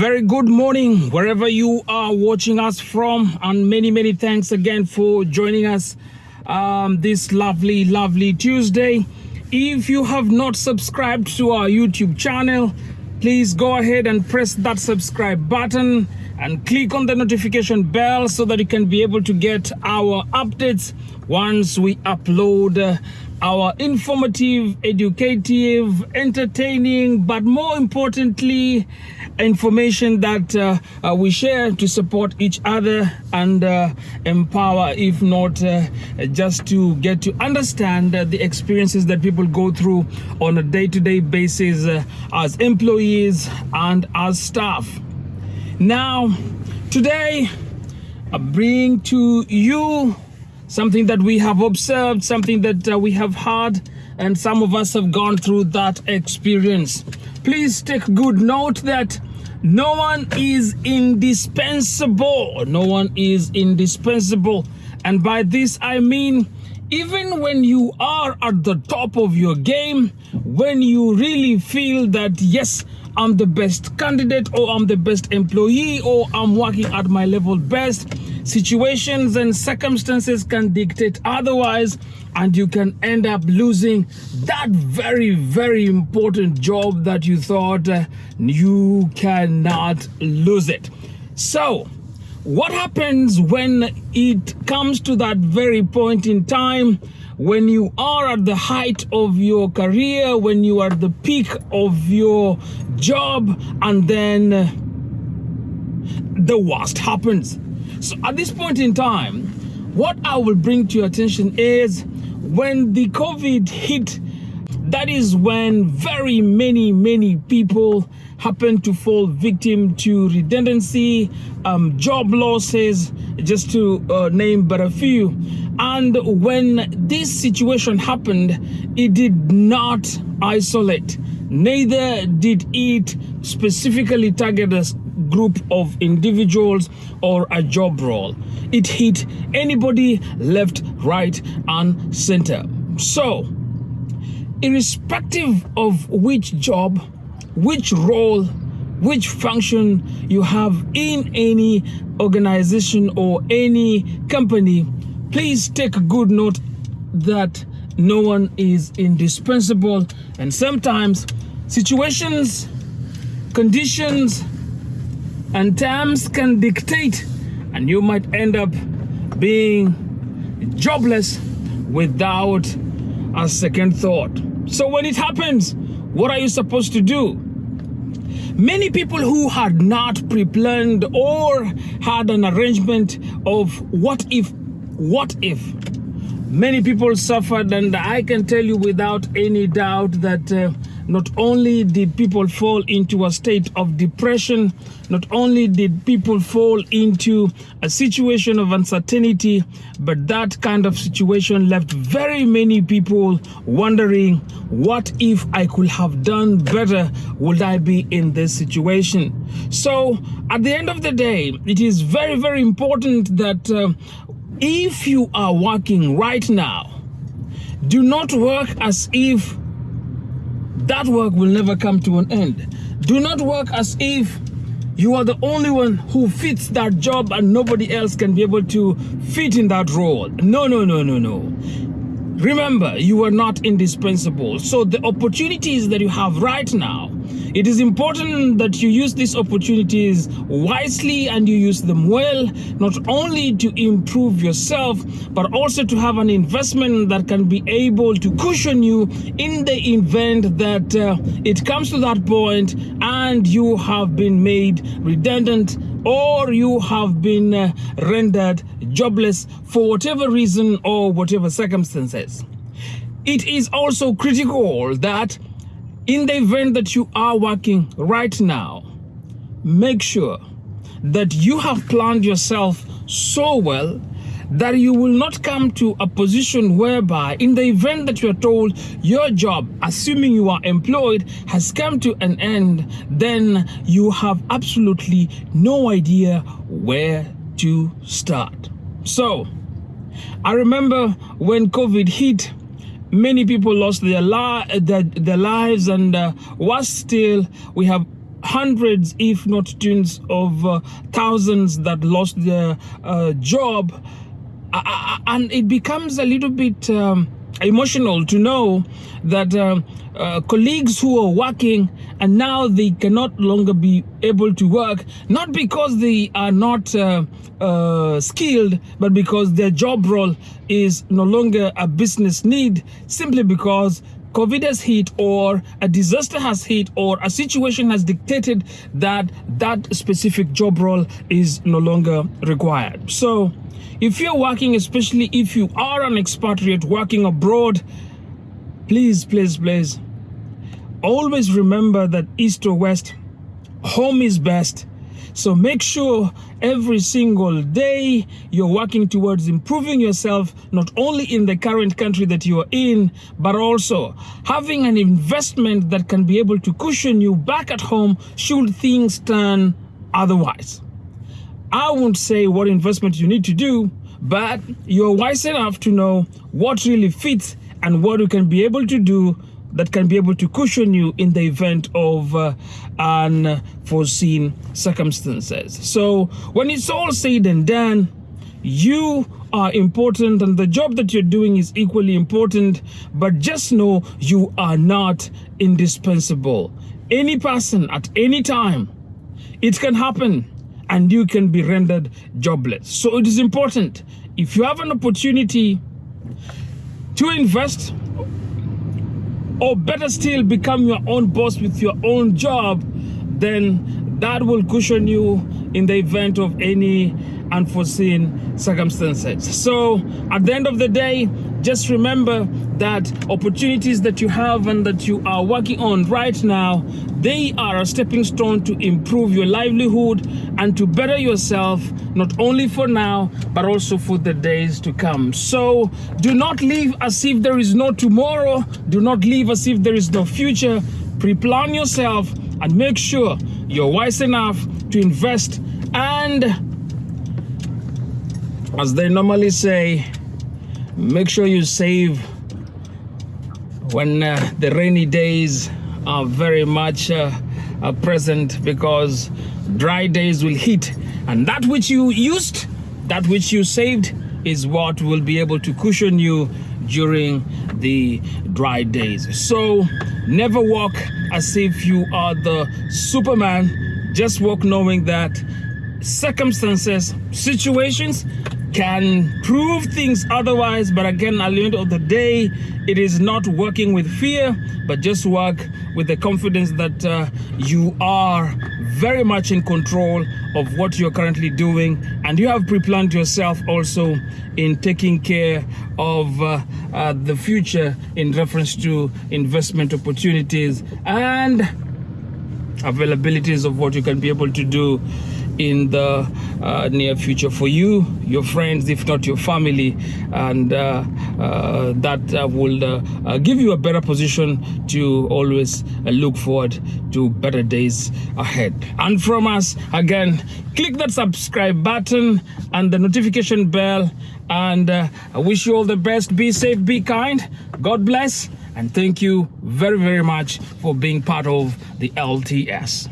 very good morning wherever you are watching us from and many many thanks again for joining us um, this lovely lovely tuesday. If you have not subscribed to our youtube channel please go ahead and press that subscribe button and click on the notification bell so that you can be able to get our updates once we upload uh, our informative, educative, entertaining, but more importantly, information that uh, uh, we share to support each other and uh, empower, if not uh, just to get to understand the experiences that people go through on a day to day basis as employees and as staff. Now, today, I bring to you something that we have observed, something that uh, we have heard, and some of us have gone through that experience. Please take good note that no one is indispensable. No one is indispensable. And by this, I mean, even when you are at the top of your game, when you really feel that, yes, I'm the best candidate or I'm the best employee or I'm working at my level best, situations and circumstances can dictate otherwise and you can end up losing that very very important job that you thought uh, you cannot lose it. So what happens when it comes to that very point in time when you are at the height of your career when you are at the peak of your job and then the worst happens. So at this point in time, what I will bring to your attention is when the COVID hit, that is when very many, many people happen to fall victim to redundancy, um, job losses, just to uh, name but a few. And when this situation happened, it did not isolate. Neither did it specifically target us group of individuals or a job role. It hit anybody left, right, and center. So, irrespective of which job, which role, which function you have in any organization or any company, please take good note that no one is indispensable and sometimes situations, conditions, and terms can dictate and you might end up being jobless without a second thought. So when it happens, what are you supposed to do? Many people who had not pre-planned or had an arrangement of what if, what if, many people suffered and I can tell you without any doubt that uh, not only did people fall into a state of depression, not only did people fall into a situation of uncertainty, but that kind of situation left very many people wondering, what if I could have done better? Would I be in this situation? So at the end of the day, it is very, very important that uh, if you are working right now, do not work as if that work will never come to an end. Do not work as if you are the only one who fits that job and nobody else can be able to fit in that role. No, no, no, no, no. Remember, you are not indispensable. So the opportunities that you have right now it is important that you use these opportunities wisely and you use them well, not only to improve yourself, but also to have an investment that can be able to cushion you in the event that uh, it comes to that point and you have been made redundant or you have been uh, rendered jobless for whatever reason or whatever circumstances. It is also critical that in the event that you are working right now, make sure that you have planned yourself so well that you will not come to a position whereby in the event that you are told your job, assuming you are employed, has come to an end, then you have absolutely no idea where to start. So, I remember when COVID hit, many people lost their, li their, their lives and uh, worse still we have hundreds, if not tens of uh, thousands that lost their uh, job. And it becomes a little bit um, emotional to know that um, uh, colleagues who are working and now they cannot longer be able to work, not because they are not uh, uh, skilled, but because their job role is no longer a business need, simply because COVID has hit or a disaster has hit or a situation has dictated that that specific job role is no longer required. So if you're working, especially if you are an expatriate working abroad, please, please, please, always remember that east or west, home is best so make sure every single day you're working towards improving yourself, not only in the current country that you are in, but also having an investment that can be able to cushion you back at home should things turn otherwise. I won't say what investment you need to do, but you're wise enough to know what really fits and what you can be able to do that can be able to cushion you in the event of uh, unforeseen circumstances. So when it's all said and done, you are important and the job that you're doing is equally important, but just know you are not indispensable. Any person at any time, it can happen and you can be rendered jobless. So it is important if you have an opportunity to invest or better still become your own boss with your own job then that will cushion you in the event of any unforeseen circumstances so at the end of the day just remember that opportunities that you have and that you are working on right now they are a stepping stone to improve your livelihood and to better yourself not only for now but also for the days to come. So do not live as if there is no tomorrow. Do not live as if there is no future. Pre-plan yourself and make sure you're wise enough to invest and as they normally say make sure you save when uh, the rainy days are very much uh, uh, present because dry days will hit and that which you used that which you saved is what will be able to cushion you during the dry days. So never walk as if you are the superman. Just walk knowing that circumstances situations can prove things otherwise but again at the end of the day it is not working with fear but just work with the confidence that uh, you are very much in control of what you're currently doing and you have pre-planned yourself also in taking care of uh, uh, the future in reference to investment opportunities and availabilities of what you can be able to do in the uh, near future for you, your friends, if not your family, and uh, uh, that uh, will uh, uh, give you a better position to always look forward to better days ahead. And from us, again, click that subscribe button and the notification bell and I wish you all the best. Be safe, be kind. God bless. And thank you very, very much for being part of the LTS.